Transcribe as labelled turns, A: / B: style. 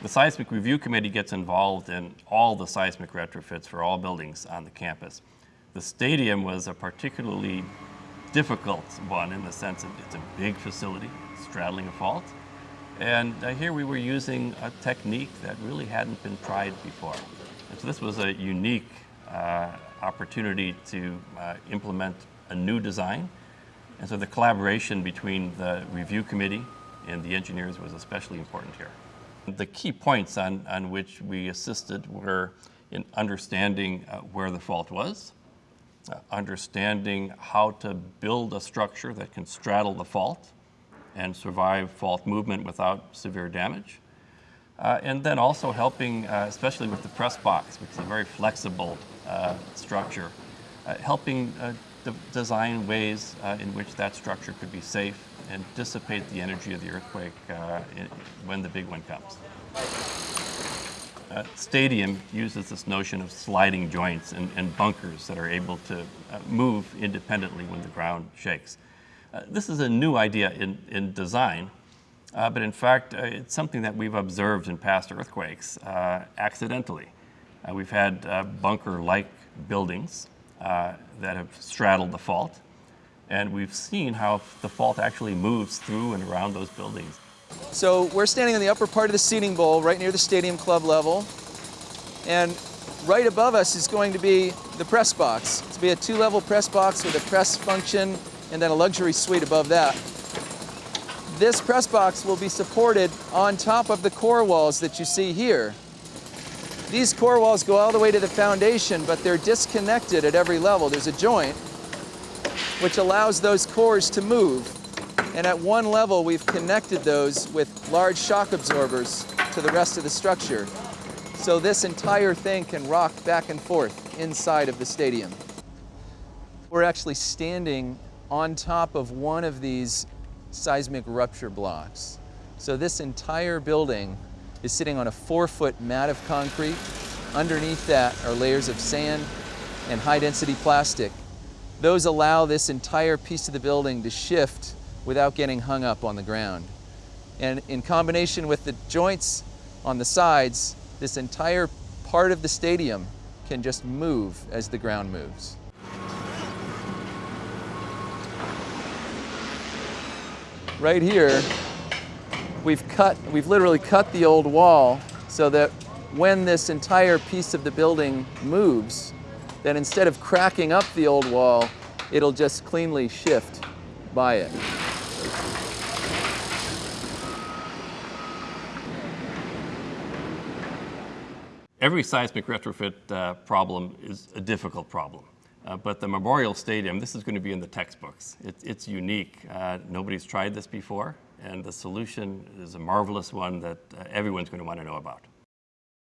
A: The Seismic Review Committee gets involved in all the seismic retrofits for all buildings on the campus. The stadium was a particularly difficult one in the sense that it's a big facility, straddling a fault. And uh, here we were using a technique that really hadn't been tried before. And so this was a unique uh, opportunity to uh, implement a new design. And so the collaboration between the review committee and the engineers was especially important here. The key points on, on which we assisted were in understanding uh, where the fault was, uh, understanding how to build a structure that can straddle the fault and survive fault movement without severe damage. Uh, and then also helping, uh, especially with the press box, which is a very flexible uh, structure, uh, helping de design ways in which that structure could be safe and dissipate the energy of the earthquake in, when the big one comes. Uh, stadium uses this notion of sliding joints and, and bunkers that are able to uh, move independently when the ground shakes. Uh, this is a new idea in, in design, uh, but in fact, uh, it's something that we've observed in past earthquakes uh, accidentally. we've had bunker-like buildings Uh, that have straddled the fault, and we've seen how the fault actually moves through and around those buildings.
B: So we're standing in the upper part of the seating bowl, right near the stadium club level. And right above us is going to be the press box. It's going to be a two-level press box with a press function and then a luxury suite above that. This press box will be supported on top of the core walls that you see here. These core walls go all the way to the foundation, but they're disconnected at every level. There's a joint which allows those cores to move. And at one level, we've connected those with large shock absorbers to the rest of the structure. So this entire thing can rock back and forth inside of the stadium. We're actually standing on top of one of these seismic rupture blocks. So this entire building is sitting on a four foot mat of concrete. Underneath that are layers of sand and high density plastic. Those allow this entire piece of the building to shift without getting hung up on the ground. And in combination with the joints on the sides, this entire part of the stadium can just move as the ground moves. Right here, we've cut, we've literally cut the old wall so that when this entire piece of the building moves, then instead of cracking up the old wall, it'll just cleanly shift by it.
A: Every seismic retrofit uh, problem is a difficult problem. Uh, but the Memorial Stadium, this is going to be in the textbooks. It, it's unique. Uh, nobody's tried this before, and the solution is a marvelous one that uh, everyone's going to want to know about.